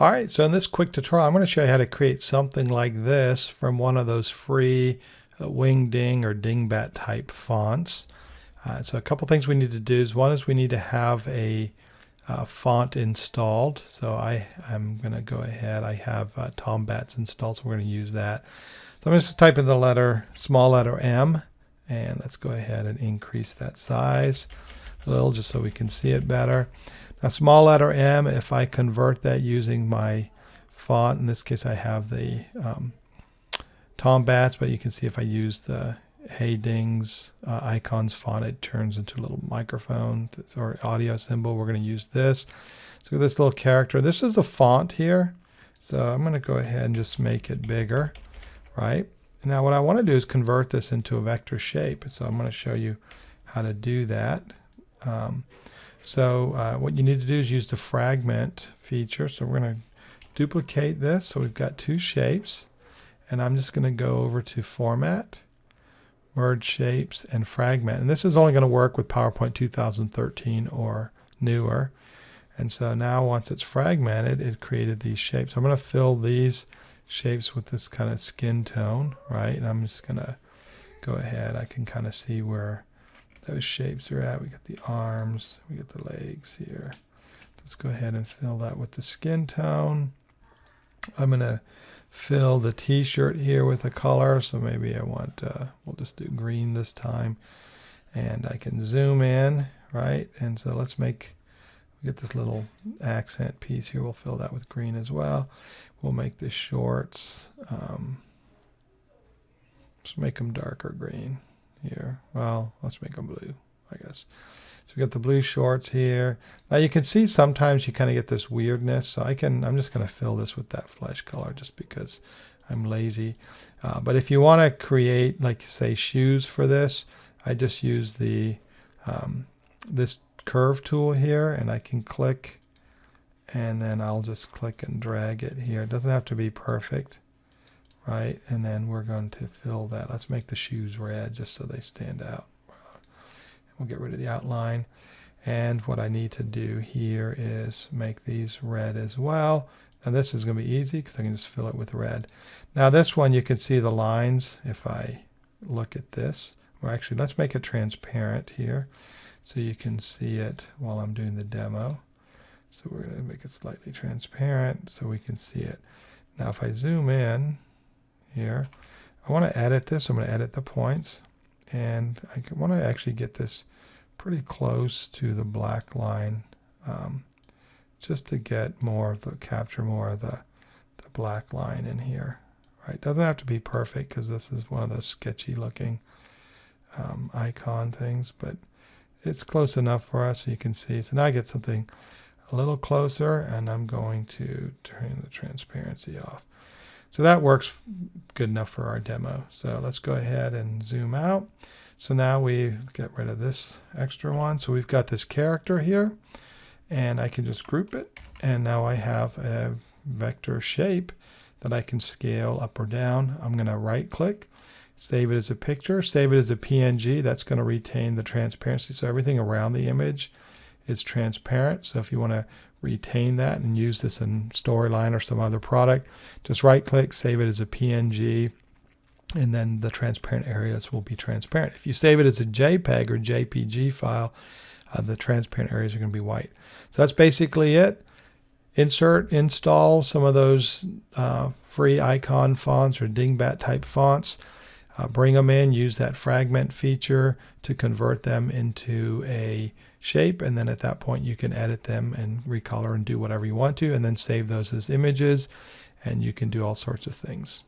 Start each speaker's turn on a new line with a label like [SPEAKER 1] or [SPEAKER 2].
[SPEAKER 1] All right, so in this quick tutorial, I'm going to show you how to create something like this from one of those free uh, Wingding or Dingbat type fonts. Uh, so a couple things we need to do is one is we need to have a uh, font installed. So I, I'm going to go ahead. I have uh, Tombats installed, so we're going to use that. So I'm just type in the letter, small letter M, and let's go ahead and increase that size a little just so we can see it better. Now small letter M, if I convert that using my font, in this case I have the um, Tombats, but you can see if I use the Heydings uh, icons font, it turns into a little microphone or audio symbol. We're going to use this. So this little character, this is a font here. So I'm going to go ahead and just make it bigger, right? Now what I want to do is convert this into a vector shape. So I'm going to show you how to do that. Um, so uh, what you need to do is use the fragment feature. So we're going to duplicate this. So we've got two shapes. And I'm just going to go over to Format, Merge Shapes, and Fragment. And this is only going to work with PowerPoint 2013 or newer. And so now once it's fragmented, it created these shapes. I'm going to fill these shapes with this kind of skin tone, right? And I'm just going to go ahead. I can kind of see where those shapes are at. We got the arms, we got the legs here. Let's go ahead and fill that with the skin tone. I'm going to fill the t-shirt here with a color. So maybe I want, uh, we'll just do green this time. And I can zoom in, right? And so let's make, we get this little accent piece here. We'll fill that with green as well. We'll make the shorts, um, let's make them darker green here. Well, let's make them blue, I guess. So we got the blue shorts here. Now you can see sometimes you kind of get this weirdness. So I can, I'm just going to fill this with that flesh color just because I'm lazy. Uh, but if you want to create, like say shoes for this, I just use the, um, this curve tool here and I can click and then I'll just click and drag it here. It doesn't have to be perfect right? And then we're going to fill that. Let's make the shoes red just so they stand out. We'll get rid of the outline. And what I need to do here is make these red as well. Now this is going to be easy because I can just fill it with red. Now this one you can see the lines if I look at this. Well actually let's make it transparent here so you can see it while I'm doing the demo. So we're going to make it slightly transparent so we can see it. Now if I zoom in, here. I want to edit this. I'm going to edit the points. And I want to actually get this pretty close to the black line um, just to get more of the, capture more of the, the black line in here. Right? Doesn't have to be perfect because this is one of those sketchy looking um, icon things, but it's close enough for us so you can see. So now I get something a little closer and I'm going to turn the transparency off. So that works good enough for our demo. So let's go ahead and zoom out. So now we get rid of this extra one. So we've got this character here and I can just group it. And now I have a vector shape that I can scale up or down. I'm going to right click, save it as a picture, save it as a PNG. That's going to retain the transparency. So everything around the image is transparent. So if you want to retain that and use this in Storyline or some other product, just right click, save it as a PNG, and then the transparent areas will be transparent. If you save it as a JPEG or JPG file, uh, the transparent areas are going to be white. So that's basically it. Insert, install some of those uh, free icon fonts or dingbat type fonts. Uh, bring them in, use that fragment feature to convert them into a shape and then at that point you can edit them and recolor and do whatever you want to and then save those as images and you can do all sorts of things.